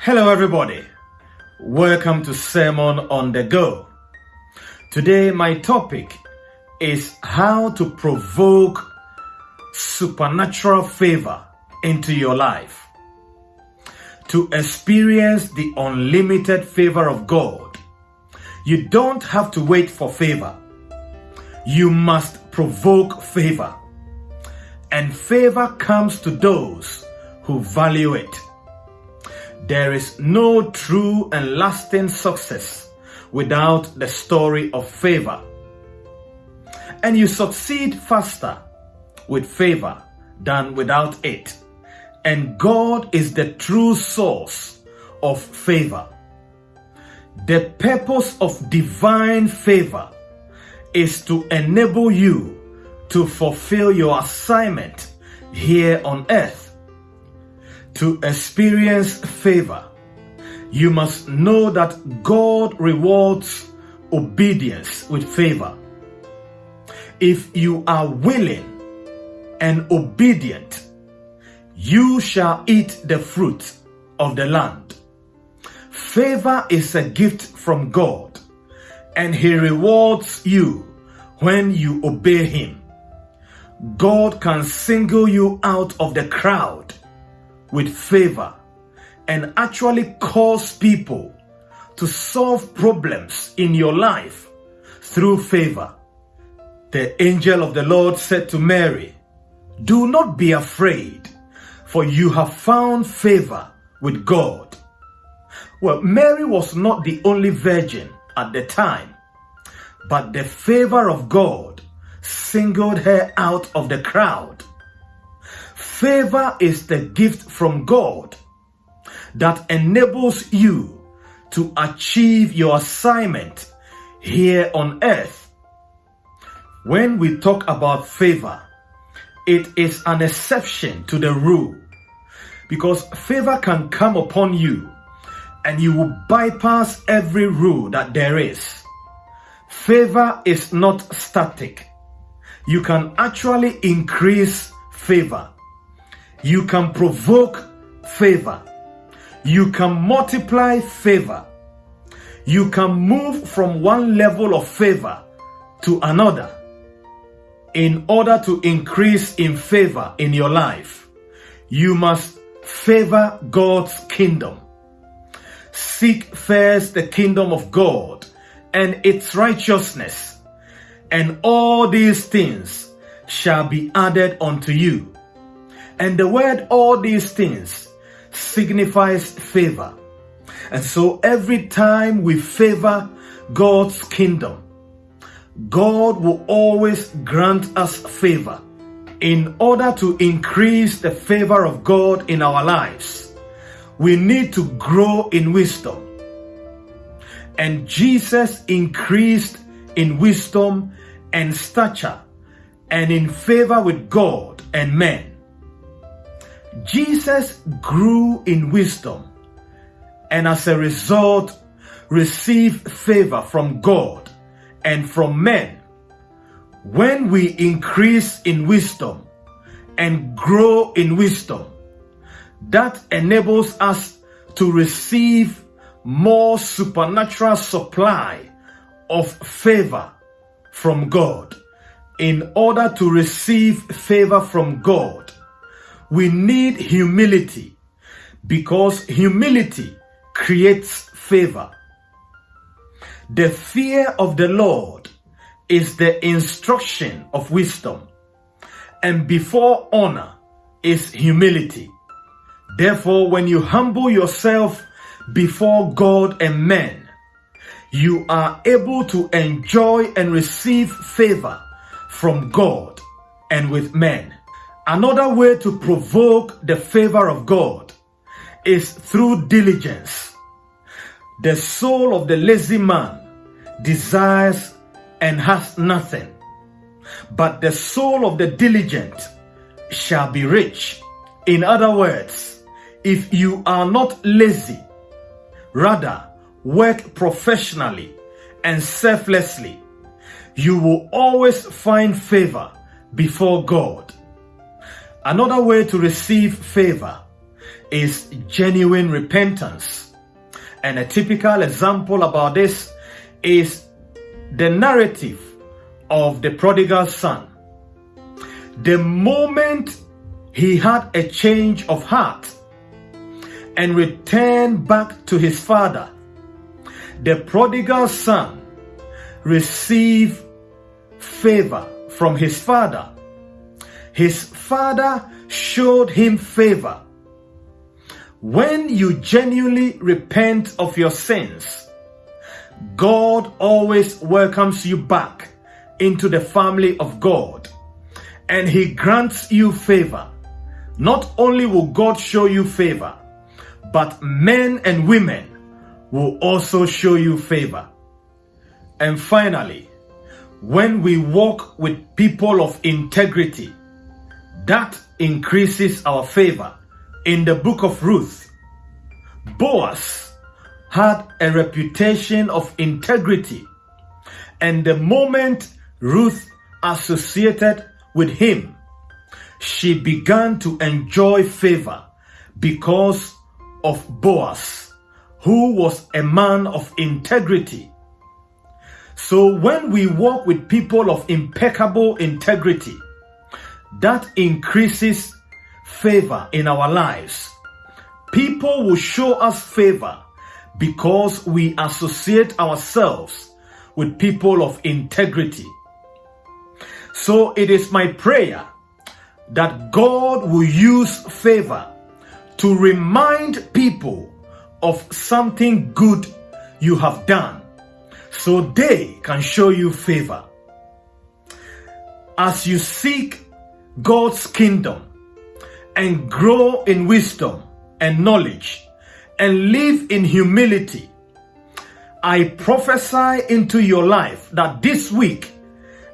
Hello, everybody. Welcome to Sermon on the Go. Today, my topic is how to provoke supernatural favor into your life. To experience the unlimited favor of God, you don't have to wait for favor. You must provoke favor. And favor comes to those who value it. There is no true and lasting success without the story of favor. And you succeed faster with favor than without it. And God is the true source of favor. The purpose of divine favor is to enable you to fulfill your assignment here on earth. To experience favor, you must know that God rewards obedience with favor. If you are willing and obedient, you shall eat the fruit of the land. Favor is a gift from God, and He rewards you when you obey Him. God can single you out of the crowd with favor and actually cause people to solve problems in your life through favor. The angel of the Lord said to Mary, Do not be afraid, for you have found favor with God. Well, Mary was not the only virgin at the time, but the favor of God singled her out of the crowd. Favor is the gift from God that enables you to achieve your assignment here on earth. When we talk about favor, it is an exception to the rule because favor can come upon you and you will bypass every rule that there is. Favor is not static you can actually increase favor. You can provoke favor. You can multiply favor. You can move from one level of favor to another in order to increase in favor in your life. You must favor God's kingdom. Seek first the kingdom of God and its righteousness and all these things shall be added unto you. And the word all these things signifies favor. And so every time we favor God's kingdom, God will always grant us favor in order to increase the favor of God in our lives. We need to grow in wisdom. And Jesus increased in wisdom and stature and in favor with God and men. Jesus grew in wisdom and as a result received favor from God and from men. When we increase in wisdom and grow in wisdom, that enables us to receive more supernatural supply of favor from God. In order to receive favor from God, we need humility because humility creates favor. The fear of the Lord is the instruction of wisdom, and before honor is humility. Therefore, when you humble yourself before God and men, you are able to enjoy and receive favor from God and with men. Another way to provoke the favor of God is through diligence. The soul of the lazy man desires and has nothing, but the soul of the diligent shall be rich. In other words, if you are not lazy, rather work professionally and selflessly, you will always find favor before God. Another way to receive favor is genuine repentance. And a typical example about this is the narrative of the prodigal son. The moment he had a change of heart and returned back to his father, the prodigal son received favor from his father. His father showed him favor. When you genuinely repent of your sins, God always welcomes you back into the family of God and he grants you favor. Not only will God show you favor, but men and women will also show you favor. And finally, when we walk with people of integrity, that increases our favor. In the book of Ruth, Boaz had a reputation of integrity. And the moment Ruth associated with him, she began to enjoy favor because of Boaz, who was a man of integrity. So when we walk with people of impeccable integrity, that increases favor in our lives. People will show us favor because we associate ourselves with people of integrity. So it is my prayer that God will use favor to remind people of something good you have done so they can show you favor. As you seek God's kingdom and grow in wisdom and knowledge and live in humility, I prophesy into your life that this week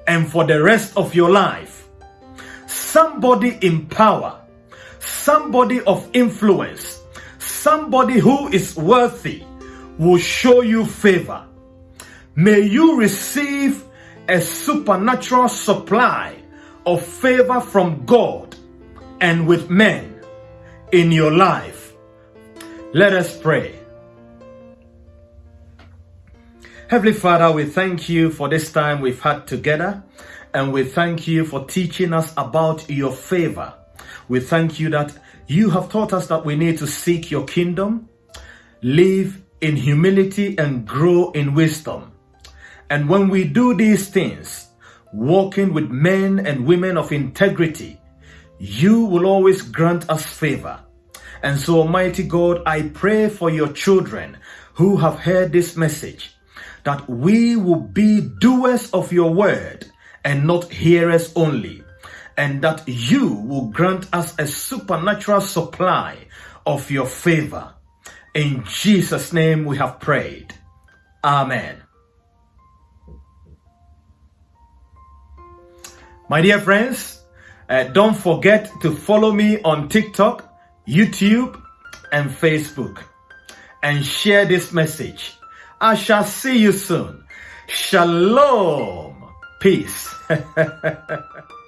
and for the rest of your life, somebody in power, somebody of influence, somebody who is worthy will show you favor. May you receive a supernatural supply of favor from God and with men in your life. Let us pray. Heavenly Father, we thank you for this time we've had together and we thank you for teaching us about your favor. We thank you that you have taught us that we need to seek your kingdom, live in humility and grow in wisdom. And when we do these things, walking with men and women of integrity, you will always grant us favor. And so, Almighty God, I pray for your children who have heard this message that we will be doers of your word and not hearers only, and that you will grant us a supernatural supply of your favor. In Jesus' name we have prayed. Amen. My dear friends, uh, don't forget to follow me on TikTok, YouTube, and Facebook. And share this message. I shall see you soon. Shalom. Peace.